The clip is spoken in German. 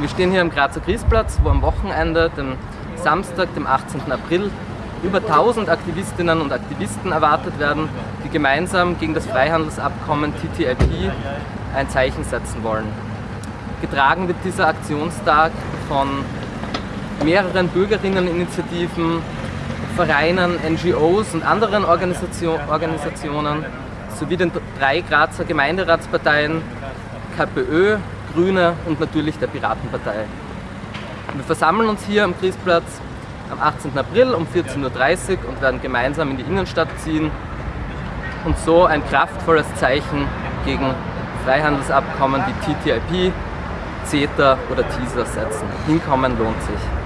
Wir stehen hier am Grazer Griesplatz, wo am Wochenende, dem Samstag, dem 18. April, über 1000 Aktivistinnen und Aktivisten erwartet werden, die gemeinsam gegen das Freihandelsabkommen TTIP ein Zeichen setzen wollen. Getragen wird dieser Aktionstag von mehreren Bürgerinneninitiativen, Vereinen, NGOs und anderen Organisationen sowie den drei Grazer Gemeinderatsparteien KPÖ, Grüne und natürlich der Piratenpartei. Wir versammeln uns hier am Griesplatz am 18. April um 14.30 Uhr und werden gemeinsam in die Innenstadt ziehen und so ein kraftvolles Zeichen gegen Freihandelsabkommen wie TTIP, CETA oder TISA setzen. Hinkommen lohnt sich.